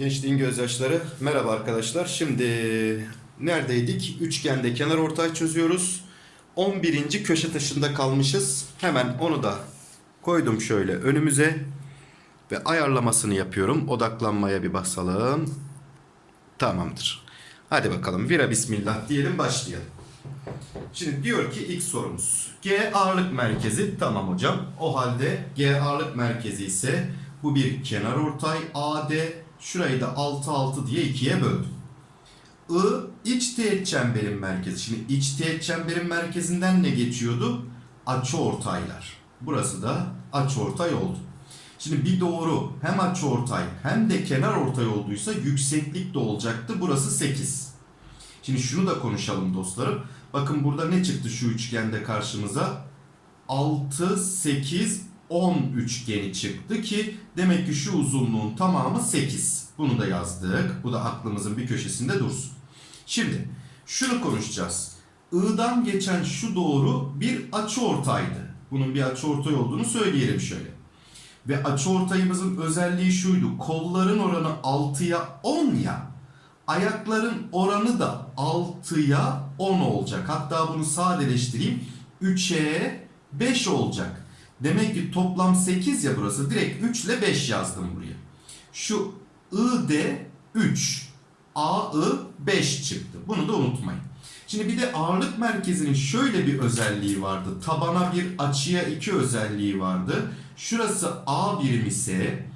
Gençliğin gözyaşları. Merhaba arkadaşlar. Şimdi neredeydik? Üçgende kenar ortay çözüyoruz. 11. köşe taşında kalmışız. Hemen onu da koydum şöyle önümüze. Ve ayarlamasını yapıyorum. Odaklanmaya bir basalım. Tamamdır. Hadi bakalım. Vira bismillah diyelim başlayalım. Şimdi diyor ki ilk sorumuz. G ağırlık merkezi. Tamam hocam. O halde G ağırlık merkezi ise bu bir kenar ortay AD. Şurayı da 6 6 diye ikiye böldüm. I iç teğet çemberin merkezi. Şimdi iç teğet çemberin merkezinden ne geçiyordu? Açıortaylar. Burası da açıortay oldu. Şimdi bir doğru hem açıortay hem de kenar ortay olduysa yükseklik de olacaktı. Burası 8. Şimdi şunu da konuşalım dostlarım. Bakın burada ne çıktı şu üçgende karşımıza? 6, 8, 10 üçgeni çıktı ki demek ki şu uzunluğun tamamı 8. Bunu da yazdık. Bu da aklımızın bir köşesinde dursun. Şimdi şunu konuşacağız. I'dan geçen şu doğru bir açıortaydı. Bunun bir açıortay olduğunu söyleyelim şöyle. Ve açıortayımızın özelliği şuydu. Kolların oranı 6'ya 10 ya. Ayakların oranı da 6'ya 10 olacak. Hatta bunu sadeleştireyim. 3'e 5 olacak. Demek ki toplam 8 ya burası. Direkt 3 ile 5 yazdım buraya. Şu ID 3. AI 5 çıktı. Bunu da unutmayın. Şimdi bir de ağırlık merkezinin şöyle bir özelliği vardı. Tabana bir açıya 2 özelliği vardı. Şurası A birim ise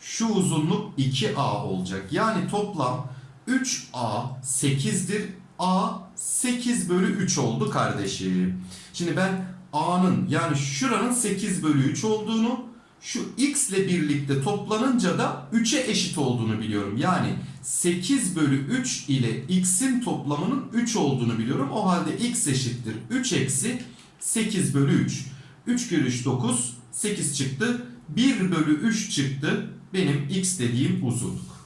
şu uzunluk 2A olacak. Yani toplam 3A 8'dir. A 8 bölü 3 oldu kardeşim. Şimdi ben A'nın yani şuranın 8 bölü 3 olduğunu şu x ile birlikte toplanınca da 3'e eşit olduğunu biliyorum. Yani 8 bölü 3 ile x'in toplamının 3 olduğunu biliyorum. O halde x eşittir 3 eksi 8 bölü 3. 3 kere 3 9 8 çıktı. 1 bölü 3 çıktı. Benim x dediğim uzunluk.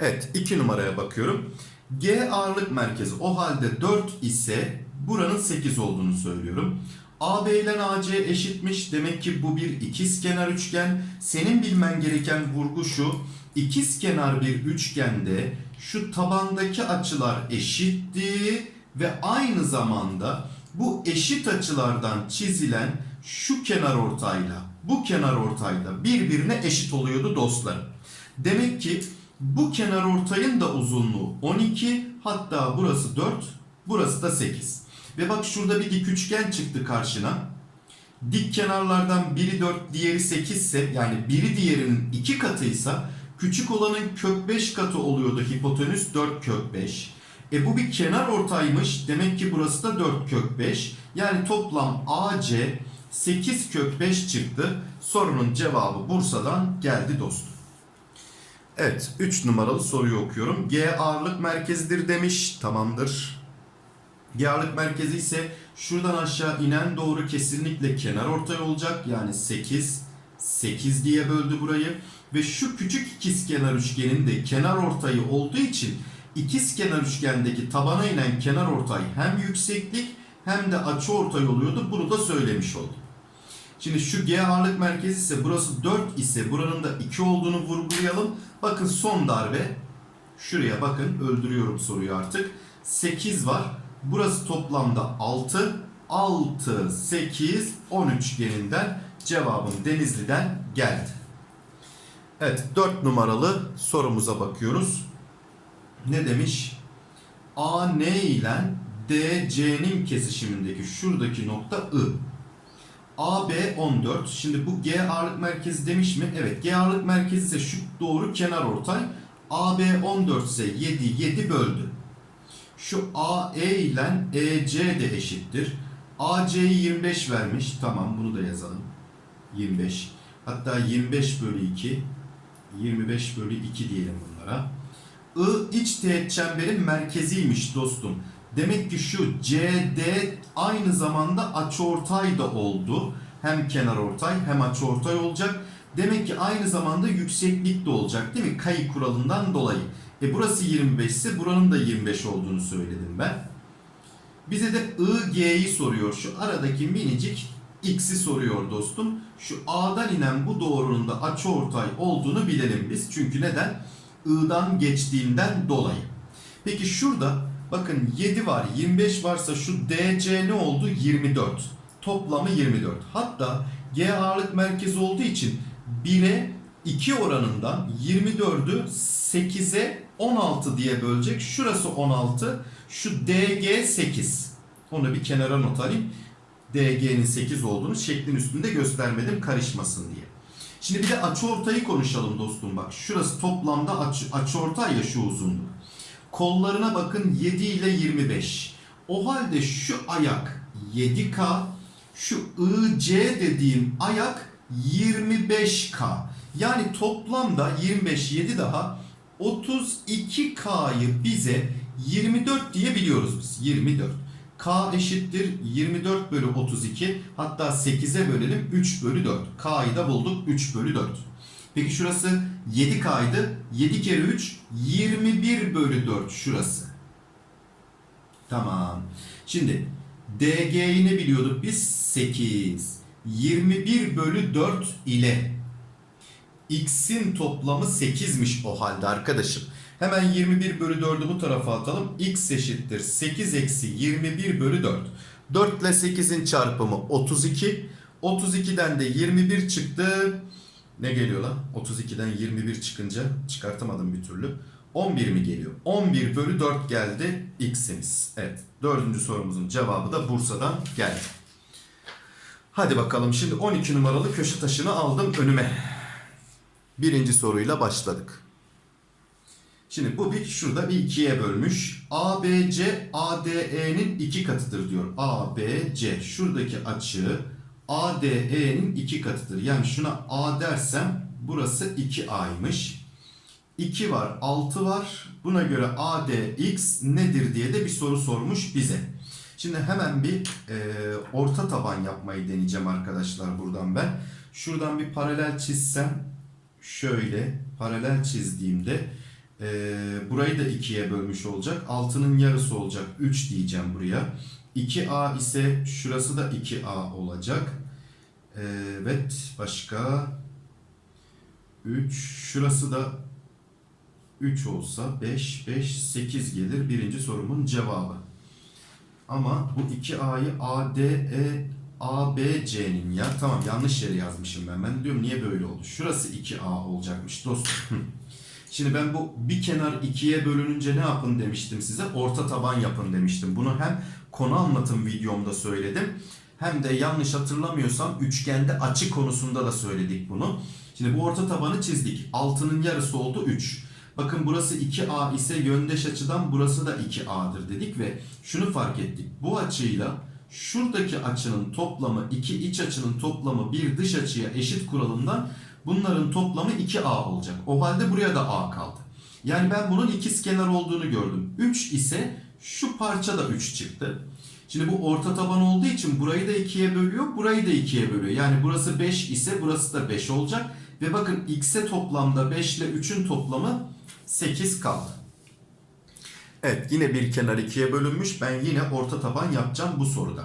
Evet 2 numaraya bakıyorum. G ağırlık merkezi o halde 4 ise buranın 8 olduğunu söylüyorum. AB ile AC eşitmiş. Demek ki bu bir ikizkenar üçgen. Senin bilmen gereken vurgu şu. İkizkenar bir üçgende şu tabandaki açılar eşitti ve aynı zamanda bu eşit açılardan çizilen şu kenar ortayla bu kenar ortayla birbirine eşit oluyordu dostlar. Demek ki bu kenar ortayın da uzunluğu 12 hatta burası 4 burası da 8. Ve bak şurada bir dik üçgen çıktı karşına. Dik kenarlardan biri 4 diğeri 8 ise yani biri diğerinin 2 katıysa küçük olanın kök 5 katı oluyordu hipotenüs 4 kök 5. E bu bir kenar ortaymış. Demek ki burası da 4 kök 5. Yani toplam AC 8 kök 5 çıktı. Sorunun cevabı Bursa'dan geldi dostum. Evet 3 numaralı soruyu okuyorum. G ağırlık merkezidir demiş. Tamamdır. G ağırlık merkezi ise şuradan aşağı inen doğru kesinlikle kenar ortay olacak. Yani 8 8 diye böldü burayı. Ve şu küçük ikizkenar üçgenin de kenar ortayı olduğu için ikizkenar üçgendeki tabana inen kenar ortay hem yükseklik hem de açı ortay oluyordu. Bunu da söylemiş oldum. Şimdi şu G ağırlık merkezi ise burası 4 ise buranın da 2 olduğunu vurgulayalım. Bakın son darbe. Şuraya bakın öldürüyorum soruyu artık. 8 var. Burası toplamda 6. 6, 8, 10 üçgeninden cevabım Denizli'den geldi. Evet 4 numaralı sorumuza bakıyoruz. Ne demiş? AN ile DC'nin kesişimindeki şuradaki nokta I. AB 14. Şimdi bu G ağırlık merkezi demiş mi? Evet G ağırlık merkezi ise şu doğru kenar ortay. AB 14 ise 7 7 böldü. Şu AE ile EC de eşittir. AC'yi 25 vermiş. Tamam bunu da yazalım. 25. Hatta 25 bölü 2. 25 bölü 2 diyelim bunlara. I iç teğet çemberin merkeziymiş dostum. Demek ki şu CD aynı zamanda açıortay da oldu. Hem kenar ortay hem açıortay olacak. Demek ki aynı zamanda yükseklik de olacak değil mi? Kayı kuralından dolayı. E burası 25 ise buranın da 25 olduğunu söyledim ben. Bize de IG'yi soruyor. Şu aradaki minicik x'i soruyor dostum. Şu A'dan inen bu doğrunun da açıortay olduğunu bilelim biz. Çünkü neden? I'dan geçtiğinden dolayı. Peki şurada bakın 7 var 25 varsa şu DC ne oldu? 24. Toplamı 24. Hatta G ağırlık merkezi olduğu için 1'e 2 oranından 24'ü 8'e 16 diye bölecek. Şurası 16. Şu DG 8. Onu bir kenara not alayım. DG'nin 8 olduğunu şeklin üstünde göstermedim karışmasın diye. Şimdi bir de açıortayı konuşalım dostum bak. Şurası toplamda açı, açıortay ya şu uzunluk. Kollarına bakın 7 ile 25. O halde şu ayak 7K, şu IC dediğim ayak 25K. Yani toplamda 25 7 daha 32K'yı bize 24 diye biliyoruz biz. 24. K eşittir 24 bölü 32. Hatta 8'e bölelim 3 bölü 4. K'yı da bulduk 3 bölü 4. Peki şurası 7K'ydı. 7 kere 3 21 bölü 4 şurası. Tamam. Şimdi DG'yi ne biliyorduk biz? 8. 21 bölü 4 ile x'in toplamı 8'miş o halde arkadaşım. Hemen 21 bölü 4'ü bu tarafa atalım. x eşittir 8 eksi 21 bölü 4. 4 ile 8'in çarpımı 32. 32'den de 21 çıktı. Ne geliyor lan? 32'den 21 çıkınca çıkartamadım bir türlü. 11 mi geliyor? 11 bölü 4 geldi x'imiz. Evet. Dördüncü sorumuzun cevabı da Bursa'dan geldi. Hadi bakalım şimdi 12 numaralı köşe taşını aldım önüme. Birinci soruyla başladık. Şimdi bu bir şurada bir ikiye bölmüş. ABC ADE'nin iki katıdır diyor. ABC şuradaki açı ADE'nin iki katıdır. Yani şuna A dersem burası 2A'ymış. 2 var 6 var. Buna göre ADX nedir diye de bir soru sormuş bize. Şimdi hemen bir e, orta taban yapmayı deneyeceğim arkadaşlar buradan ben. Şuradan bir paralel çizsem şöyle paralel çizdiğimde e, burayı da ikiye bölmüş olacak. Altının yarısı olacak. 3 diyeceğim buraya. 2A ise şurası da 2A olacak. E, evet başka 3 şurası da 3 olsa 5 5 8 gelir. Birinci sorumun cevabı. Ama bu 2A'yı ADE ABC'nin ya tamam yanlış yere yazmışım ben. Ben diyorum niye böyle oldu? Şurası 2A olacakmış dostum. Şimdi ben bu bir kenar ikiye bölününce ne yapın demiştim size? Orta taban yapın demiştim. Bunu hem konu anlatım videomda söyledim. Hem de yanlış hatırlamıyorsam üçgende açı konusunda da söyledik bunu. Şimdi bu orta tabanı çizdik. Altının yarısı oldu 3. Bakın burası 2A ise yöndeş açıdan burası da 2A'dır dedik ve şunu fark ettik. Bu açıyla şuradaki açının toplamı iki iç açının toplamı bir dış açıya eşit kuralından bunların toplamı 2A olacak. O halde buraya da A kaldı. Yani ben bunun ikizkenar olduğunu gördüm. 3 ise şu parça da 3 çıktı. Şimdi bu orta taban olduğu için burayı da 2'ye bölüyor, burayı da 2'ye bölüyor. Yani burası 5 ise burası da 5 olacak. Ve bakın x'e toplamda 5 ile 3'ün toplamı 8 kaldı. Evet yine bir kenar ikiye bölünmüş. Ben yine orta taban yapacağım bu soruda.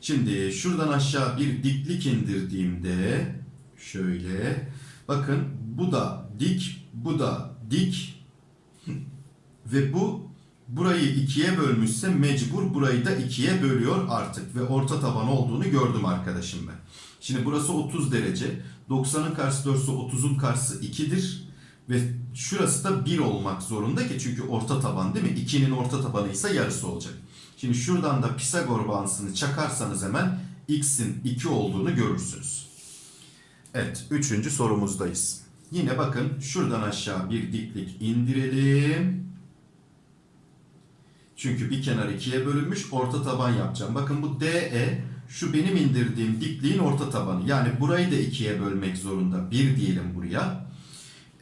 Şimdi şuradan aşağı bir diklik indirdiğimde şöyle bakın bu da dik bu da dik ve bu burayı ikiye bölmüşse mecbur burayı da ikiye bölüyor artık ve orta taban olduğunu gördüm arkadaşım ben. Şimdi burası 30 derece. 90'ın karşısı 4 ise 30'un karşısı 2'dir. Ve şurası da 1 olmak zorunda ki çünkü orta taban değil mi? 2'nin orta tabanı ise yarısı olacak. Şimdi şuradan da Pisagor bağıntısını çakarsanız hemen x'in 2 olduğunu görürsünüz. Evet, üçüncü sorumuzdayız. Yine bakın şuradan aşağı bir diklik indirelim. Çünkü bir kenar ikiye bölünmüş orta taban yapacağım. Bakın bu DE şu benim indirdiğim dikliğin orta tabanı. Yani burayı da ikiye bölmek zorunda. 1 diyelim buraya.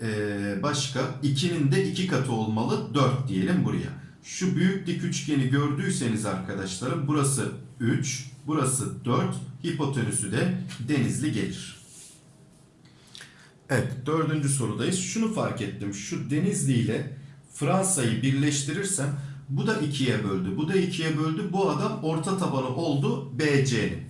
Ee, başka 2'nin de 2 katı olmalı. 4 diyelim buraya. Şu büyük dik üçgeni gördüyseniz arkadaşlarım burası 3, burası 4, hipotenüsü de denizli gelir. Evet dördüncü sorudayız. Şunu fark ettim. Şu Denizli ile Fransa'yı birleştirirsem Bu da 2'ye böldü. Bu da 2'ye böldü. Bu adam orta tabanı oldu BC'nin.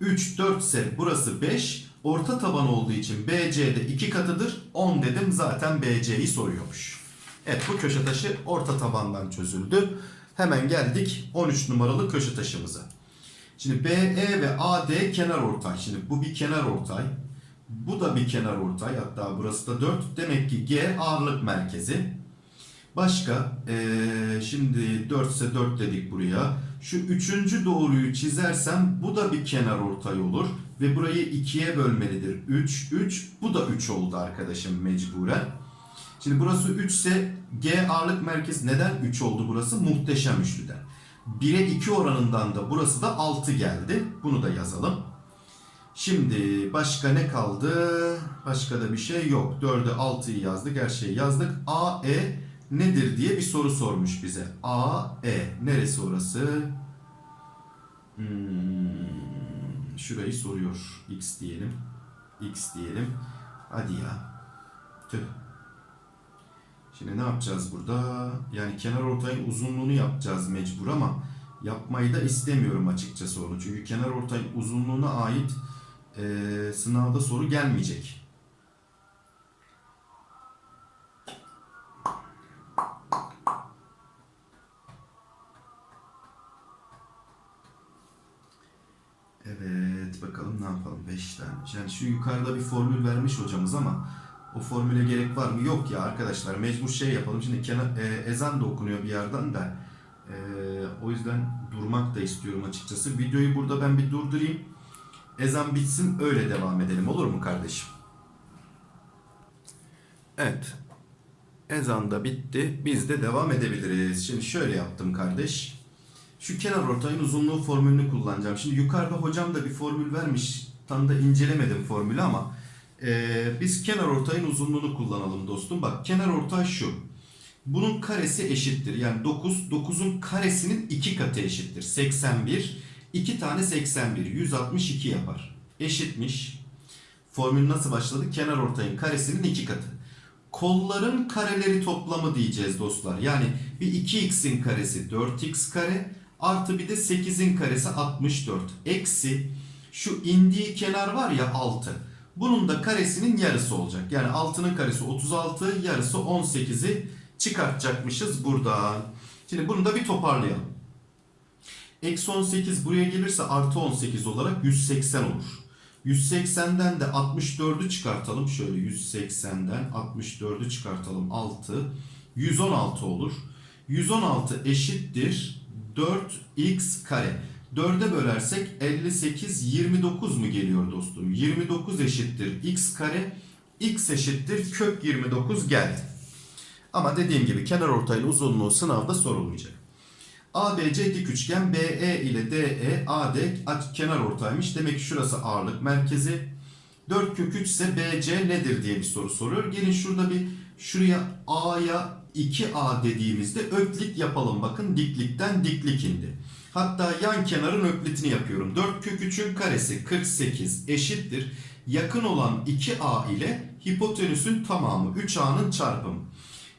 3, 4 ise burası 5. Orta taban olduğu için BC'de 2 katıdır. 10 dedim zaten BC'yi soruyormuş. Evet bu köşe taşı orta tabandan çözüldü. Hemen geldik 13 numaralı köşe taşımıza. Şimdi BE ve AD kenar ortay. Şimdi bu bir kenar ortay. Bu da bir kenar ortay. Hatta burası da 4. Demek ki G ağırlık merkezi. Başka eee, şimdi 4 ise 4 dedik buraya. Şu üçüncü doğruyu çizersem bu da bir kenar ortay olur. Ve burayı ikiye bölmelidir. 3, 3. Bu da 3 oldu arkadaşım mecburen. Şimdi burası 3 ise G ağırlık merkezi neden 3 oldu burası? Muhteşem üçlüden. 1'e 2 oranından da burası da 6 geldi. Bunu da yazalım. Şimdi başka ne kaldı? Başka da bir şey yok. 4'e 6'yı yazdık. Her şeyi yazdık. AE nedir diye bir soru sormuş bize. AE neresi orası? Hmm, şurayı soruyor. X diyelim. X diyelim. Hadi ya. Tüh. Şimdi ne yapacağız burada? Yani kenar ortayın uzunluğunu yapacağız mecbur ama yapmayı da istemiyorum açıkçası onu. Çünkü kenar ortayın uzunluğuna ait eee, sınavda soru gelmeyecek. Yani şu yukarıda bir formül vermiş hocamız ama o formüle gerek var mı? Yok ya arkadaşlar mecbur şey yapalım. Şimdi kenar, e, ezan da okunuyor bir yerden de. E, o yüzden durmak da istiyorum açıkçası. Videoyu burada ben bir durdurayım. Ezan bitsin öyle devam edelim olur mu kardeşim? Evet. Ezan da bitti. Biz de devam edebiliriz. Şimdi şöyle yaptım kardeş. Şu kenar ortayın uzunluğu formülünü kullanacağım. Şimdi yukarıda hocam da bir formül vermiş. Tam da incelemedim formülü ama ee, biz kenar ortayın uzunluğunu kullanalım dostum. Bak kenar ortay şu. Bunun karesi eşittir. Yani 9, 9'un karesinin 2 katı eşittir. 81. 2 tane 81. 162 yapar. Eşitmiş. Formül nasıl başladı? Kenar ortayın karesinin 2 katı. Kolların kareleri toplamı diyeceğiz dostlar. Yani bir 2x'in karesi 4x kare artı bir de 8'in karesi 64. Eksi şu indiği kenar var ya 6. Bunun da karesinin yarısı olacak. Yani 6'nın karesi 36, yarısı 18'i çıkartacakmışız buradan. Şimdi bunu da bir toparlayalım. Eksi 18 buraya gelirse artı 18 olarak 180 olur. 180'den de 64'ü çıkartalım. Şöyle 180'den 64'ü çıkartalım. 6. 116 olur. 116 eşittir 4x kare. 4'e bölersek 58 29 mu geliyor dostum? 29 eşittir x kare. x eşittir kök 29 geldi. Ama dediğim gibi kenar ortayın uzunluğu sınavda sorulmayacak. ABC dik üçgen BE ile DE AD kenar ortaymış. Demek ki şurası ağırlık merkezi. 4 kök 3 ise BC nedir diye bir soru soruyor. Gelin şurada bir şuraya A'ya 2A dediğimizde öklit yapalım. Bakın diklikten diklik indi. Hatta yan kenarın öklitini yapıyorum. 4 kök 3'ün karesi 48 eşittir. Yakın olan 2A ile hipotenüsün tamamı 3A'nın çarpımı.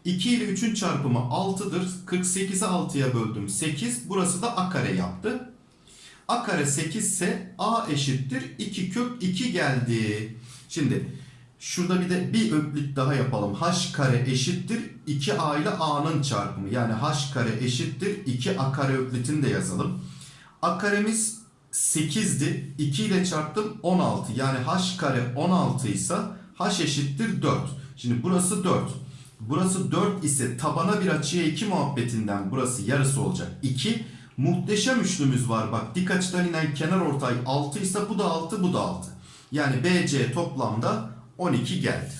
2 ile 3'ün çarpımı 6'dır. 48'i 6'ya böldüm 8. Burası da A kare yaptı. A kare 8 ise A eşittir 2 kök 2 geldi. Şimdi şurada bir de bir öklit daha yapalım. H kare eşittir 2A ile A'nın çarpımı. Yani H kare eşittir 2A kare öklitini de yazalım. A karemiz 8'di. 2 ile çarptım 16. Yani H kare 16 ise H eşittir 4. Şimdi burası 4. Burası 4 ise tabana bir açıya 2 muhabbetinden burası yarısı olacak. 2. Muhteşem üçlümüz var. Bak dik açıdan inen kenar ortay 6 ise bu da 6 bu da 6. Yani BC toplamda 12 geldi.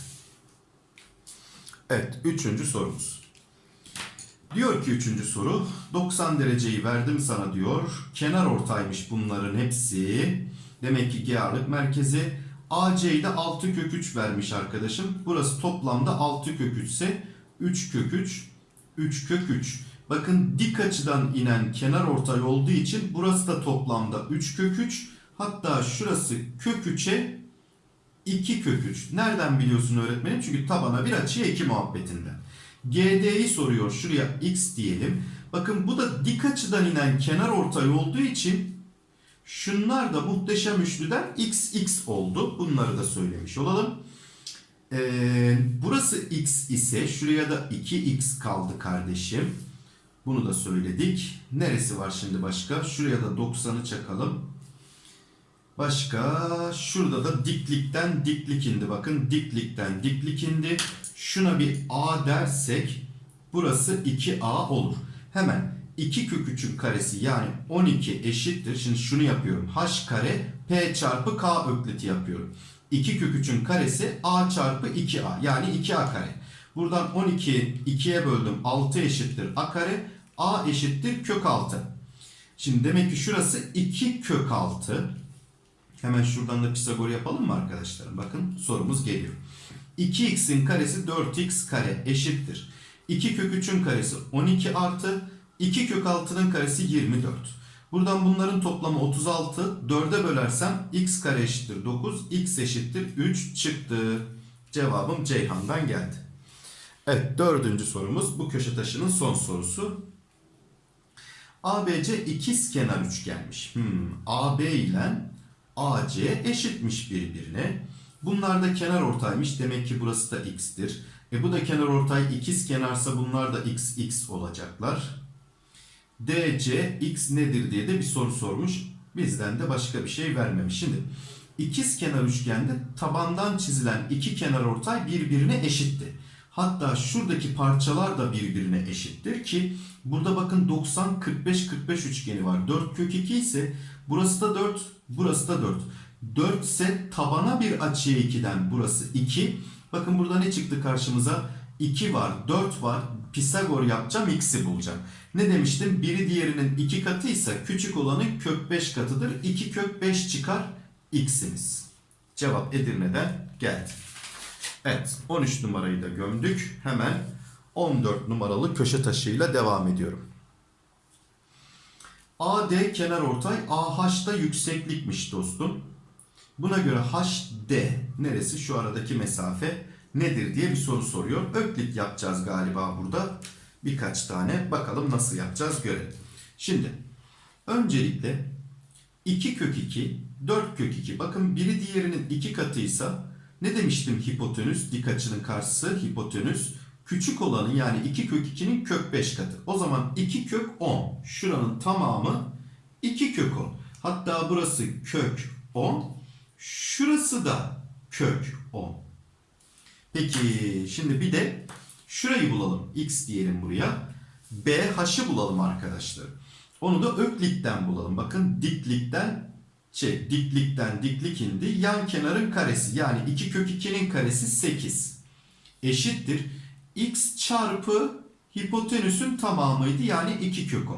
Evet üçüncü sorumuz. Diyor ki üçüncü soru 90 dereceyi verdim sana diyor. Kenar ortaymış bunların hepsi. Demek ki G ağırlık merkezi. AC'yi de 6 kök 3 vermiş arkadaşım. Burası toplamda 6 kök 3 ise 3 kök 3, 3 kök 3. Bakın dik açıdan inen kenar ortay olduğu için burası da toplamda 3 kök 3. Hatta şurası kök 3'e 2 kök 3. Nereden biliyorsun öğretmenim? Çünkü tabana bir açıya 2 muhabbetinden. GD'yi soruyor. Şuraya x diyelim. Bakın bu da dik açıdan inen kenar ortay olduğu için şunlar da muhteşem üçlüden xx oldu. Bunları da söylemiş olalım. Ee, burası x ise şuraya da 2x kaldı kardeşim. Bunu da söyledik. Neresi var şimdi başka? Şuraya da 90'ı çakalım. Başka şurada da diklikten diklik indi. Bakın diklikten diklik indi. Şuna bir a dersek burası 2a olur. Hemen 2 kök 3'ün karesi yani 12 eşittir. Şimdi şunu yapıyorum. h kare p çarpı k ökliti yapıyorum. 2 kök 3'ün karesi a çarpı 2a yani 2a kare. Buradan 12 2'ye böldüm 6 eşittir a kare. a eşittir kök 6. Şimdi demek ki şurası 2 kök 6. Hemen şuradan da Pisagor yapalım mı arkadaşlar? Bakın sorumuz geliyor. 2x'in karesi 4x kare eşittir. 2 kök 3'ün karesi 12 artı 2 kök 6'nın karesi 24. Buradan bunların toplamı 36. 4'e bölersem x kare eşittir 9. x eşittir 3 çıktı. Cevabım Ceyhan'dan geldi. Evet dördüncü sorumuz bu köşe taşının son sorusu. ABC ikiz kenar üçgenmiş. Hmm, AB ile AC eşitmiş birbirine. Bunlar da kenar ortaymış. Demek ki burası da x'tir. E bu da kenar ortay ikiz kenarsa bunlar da x x olacaklar. DC x nedir diye de bir soru sormuş. Bizden de başka bir şey vermemiş. Şimdi ikiz kenar üçgende tabandan çizilen iki kenar ortay birbirine eşitti. Hatta şuradaki parçalar da birbirine eşittir ki burada bakın 90 45 45 üçgeni var. 4 kök 2 ise burası da 4, burası da 4. 4 ise tabana bir açıya 2'den burası 2. Bakın burada ne çıktı karşımıza? 2 var, 4 var. Pisagor yapacağım, x'i bulacağım. Ne demiştim? Biri diğerinin 2 katıysa küçük olanın kök 5 katıdır. 2 kök 5 çıkar x'imiz. Cevap Edirne'den geldi. Evet 13 numarayı da gömdük. Hemen 14 numaralı köşe taşıyla devam ediyorum. AD kenar ortay AH da yükseklikmiş dostum. Buna göre HD neresi şu aradaki mesafe nedir diye bir soru soruyor. Öklit yapacağız galiba burada. Birkaç tane bakalım nasıl yapacağız görelim. Şimdi öncelikle 2 kök 2 4 kök 2 bakın biri diğerinin 2 katıysa ne demiştim hipotenüs dik açının karşısı hipotenüs küçük olanı yani 2 kök 2'nin kök 5 katı. O zaman 2 kök 10 şuranın tamamı 2 kök 10. Hatta burası kök 10 şurası da kök 10. Peki şimdi bir de şurayı bulalım. X diyelim buraya. BH'ı bulalım arkadaşlar. Onu da öklitten bulalım. Bakın diklikten şey diklikten diklik indi. Yan kenarın karesi yani 2 kök 2'nin karesi 8 eşittir. X çarpı hipotenüsün tamamıydı yani 2 kök 10.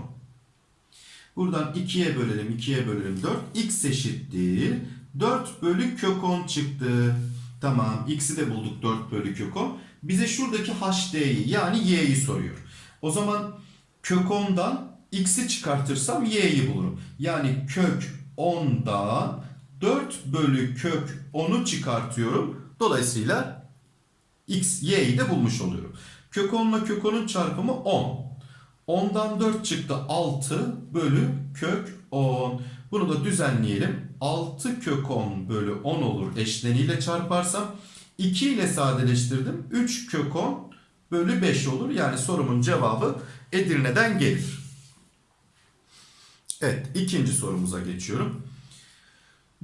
Buradan 2'ye bölelim 2'ye bölelim 4. X eşittir. 4 bölü kök 10 çıktı. Tamam x'i de bulduk 4 bölü kök 10. Bize şuradaki HD'yi yani y'yi soruyor. O zaman kök 10'dan x'i çıkartırsam y'yi bulurum. Yani kök 10'dan 4 bölü kök 10'u çıkartıyorum. Dolayısıyla x, y'yi de bulmuş oluyorum. Kök 10 ile kök 10'un çarpımı 10. 10'dan 4 çıktı 6 bölü kök 10. Bunu da düzenleyelim. 6 kök 10 bölü 10 olur eşleniyle çarparsam. 2 ile sadeleştirdim. 3 kök 10 bölü 5 olur. Yani sorumun cevabı Edirne'den gelir. Evet ikinci sorumuza geçiyorum.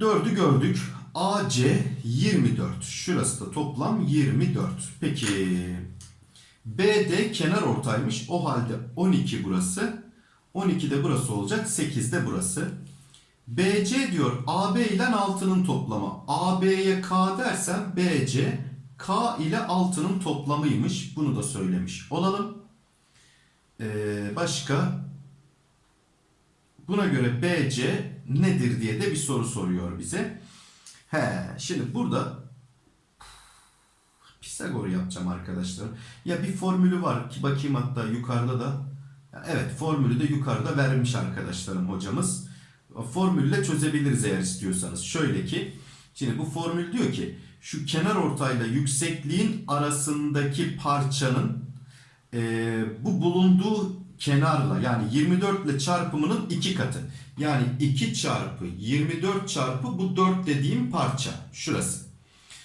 4'ü gördük. AC 24. Şurası da toplam 24. Peki BD kenar ortaymış. O halde 12 burası. 12 de burası olacak. 8 de burası. BC diyor AB ile 6'nın toplamı. AB'ye K dersem BC K ile 6'nın toplamıymış. Bunu da söylemiş olalım. Ee, başka buna göre BC nedir diye de bir soru soruyor bize. He, şimdi burada Pisagor yapacağım arkadaşlar. Ya bir formülü var ki bakayım hatta yukarıda da. Evet formülü de yukarıda vermiş arkadaşlarım hocamız formülle çözebiliriz eğer istiyorsanız. Şöyle ki şimdi bu formül diyor ki şu kenar ortayla yüksekliğin arasındaki parçanın e, bu bulunduğu kenarla yani 24 ile çarpımının 2 katı. Yani 2 çarpı 24 çarpı bu 4 dediğim parça. Şurası.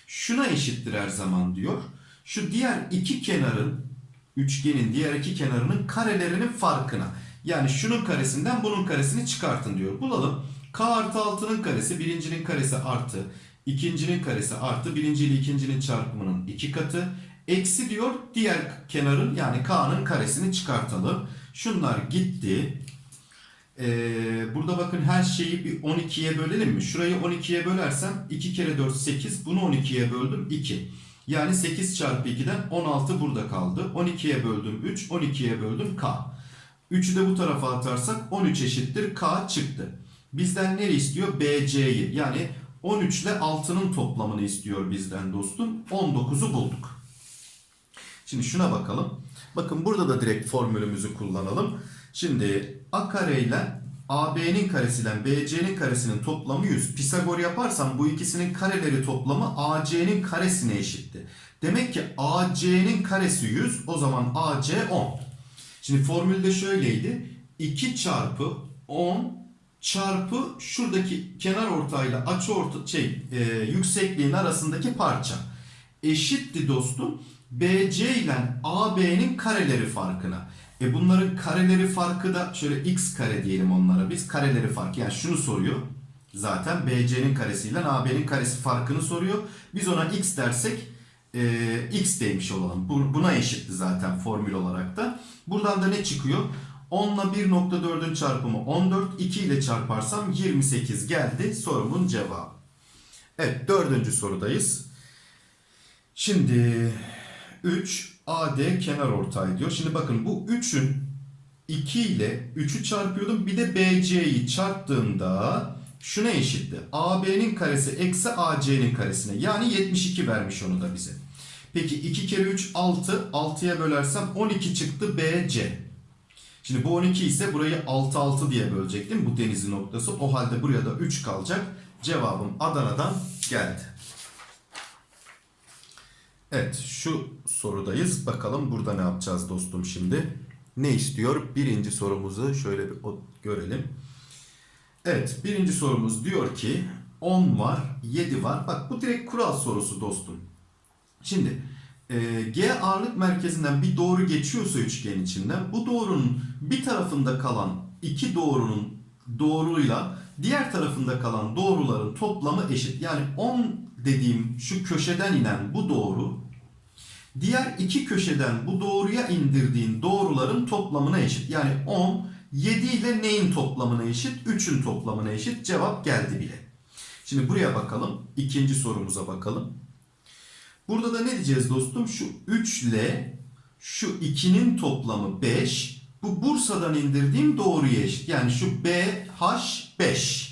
Şuna eşittir her zaman diyor. Şu diğer iki kenarın üçgenin diğer iki kenarının karelerinin farkına. Yani şunun karesinden bunun karesini çıkartın diyor. Bulalım. K artı 6'nın karesi birincinin karesi artı ikincinin karesi artı birinci ile ikincinin çarpımının iki katı. Eksi diyor diğer kenarın yani K'nın karesini çıkartalım. Şunlar gitti. Ee, burada bakın her şeyi bir 12'ye bölelim mi? Şurayı 12'ye bölersem 2 kere 4 8. Bunu 12'ye böldüm 2. Yani 8 çarpı 2'den 16 burada kaldı. 12'ye böldüm 3. 12'ye böldüm K. 3'ü de bu tarafa atarsak 13 eşittir K çıktı. Bizden ne istiyor? BC'yi. Yani 13 ile 6'nın toplamını istiyor bizden dostum. 19'u bulduk. Şimdi şuna bakalım. Bakın burada da direkt formülümüzü kullanalım. Şimdi A kare ile AB'nin karesiyle BC'nin karesinin toplamı 100. Pisagor yaparsam bu ikisinin kareleri toplamı AC'nin karesine eşitti. Demek ki AC'nin karesi 100. O zaman AC 10. Şimdi formülde şöyleydi. 2 çarpı 10 çarpı şuradaki kenar ortayla açı orta şey e, yüksekliğin arasındaki parça eşitti dostum. BC ile AB'nin kareleri farkına. E bunların kareleri farkı da şöyle x kare diyelim onlara biz. Kareleri farkı yani şunu soruyor. Zaten BC'nin karesiyle AB'nin karesi farkını soruyor. Biz ona x dersek e, x demiş olalım. Bu- Buna eşitti zaten formül olarak da. Buradan da ne çıkıyor? 10 ile 1.4'ün çarpımı 14. 2 ile çarparsam 28 geldi sorumun cevabı. Evet dördüncü sorudayız. Şimdi 3 AD kenar ortay diyor. Şimdi bakın bu 3'ün 2 ile 3'ü çarpıyordum. Bir de BC'yi çarptığımda şuna eşitti. AB'nin karesi eksi AC'nin karesine. Yani 72 vermiş onu da bize. Peki 2 kere 3 6. 6'ya bölersem 12 çıktı BC. Şimdi bu 12 ise burayı 6 6 diye bölecektim. Bu denizin noktası. O halde buraya da 3 kalacak. Cevabım Adana'dan geldi. Evet şu sorudayız. Bakalım burada ne yapacağız dostum şimdi. Ne istiyor? Birinci sorumuzu şöyle bir görelim. Evet birinci sorumuz diyor ki 10 var 7 var. Bak bu direkt kural sorusu dostum. Şimdi e, G ağırlık merkezinden bir doğru geçiyorsa üçgen içinden bu doğrunun bir tarafında kalan iki doğrunun doğruyla diğer tarafında kalan doğruların toplamı eşit. Yani 10 dediğim şu köşeden inen bu doğru diğer iki köşeden bu doğruya indirdiğin doğruların toplamına eşit. Yani 10 7 ile neyin toplamına eşit? 3'ün toplamına eşit. Cevap geldi bile. Şimdi buraya bakalım. İkinci sorumuza bakalım. Burada da ne diyeceğiz dostum? Şu 3 ile şu 2'nin toplamı 5. Bu Bursa'dan indirdiğim doğruya eşit. Yani şu BH 5.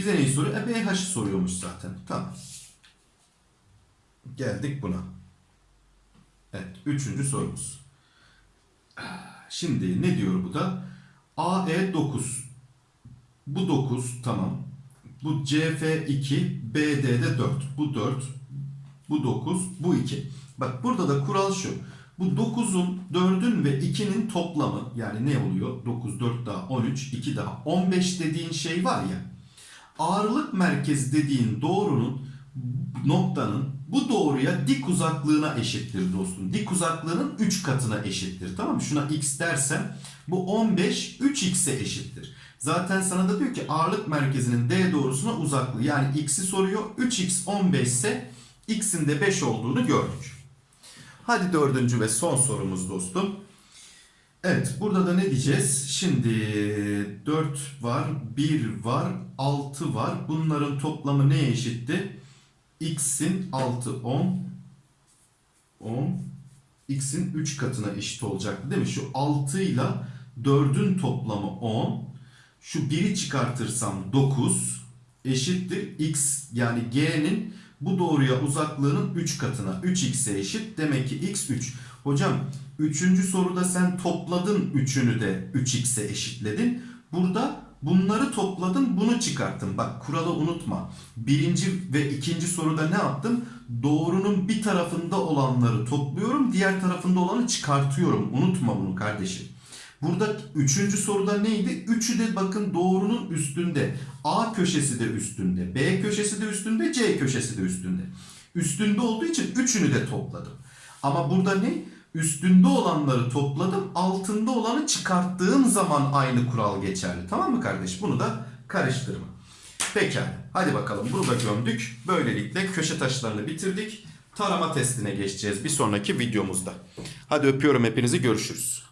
Bize neyi soruyor? E BH'ı soruyormuş zaten. Tamam. Geldik buna. Evet. Üçüncü sorumuz. Şimdi ne diyor bu da? AE 9. Bu 9 tamam. Bu CF 2, BD'de 4. Bu 4. Bu 9, bu 2. Bak burada da kural şu. Bu 9'un, 4'ün ve 2'nin toplamı yani ne oluyor? 9, 4 daha 13, 2 daha 15 dediğin şey var ya. Ağırlık merkezi dediğin doğrunun noktanın bu doğruya dik uzaklığına eşittir dostum. Dik uzaklığının 3 katına eşittir. Tamam mı? Şuna x dersem bu 15 3x'e eşittir. Zaten sana da diyor ki ağırlık merkezinin D doğrusuna uzaklığı. Yani x'i soruyor. 3x 15 ise x'in de 5 olduğunu gördük. Hadi dördüncü ve son sorumuz dostum. Evet burada da ne diyeceğiz? Şimdi 4 var, 1 var, 6 var. Bunların toplamı neye eşitti? x'in 6 10 10 x'in 3 katına eşit olacaktı değil mi? Şu 6 ile 4'ün toplamı 10. Şu 1'i çıkartırsam 9 eşittir x yani g'nin bu doğruya uzaklığının 3 katına 3x'e eşit. Demek ki x 3. Hocam 3. soruda sen topladın 3'ünü de 3x'e eşitledin. Burada bunları topladın bunu çıkarttın. Bak kuralı unutma. Birinci ve ikinci soruda ne yaptım? Doğrunun bir tarafında olanları topluyorum. Diğer tarafında olanı çıkartıyorum. Unutma bunu kardeşim. Burada üçüncü soruda neydi? Üçü de bakın doğrunun üstünde. A köşesi de üstünde. B köşesi de üstünde. C köşesi de üstünde. Üstünde olduğu için üçünü de topladım. Ama burada ne? Üstünde olanları topladım. Altında olanı çıkarttığım zaman aynı kural geçerli. Tamam mı kardeş? Bunu da karıştırma. Pekala. Hadi bakalım bunu da gömdük. Böylelikle köşe taşlarını bitirdik. Tarama testine geçeceğiz bir sonraki videomuzda. Hadi öpüyorum hepinizi görüşürüz.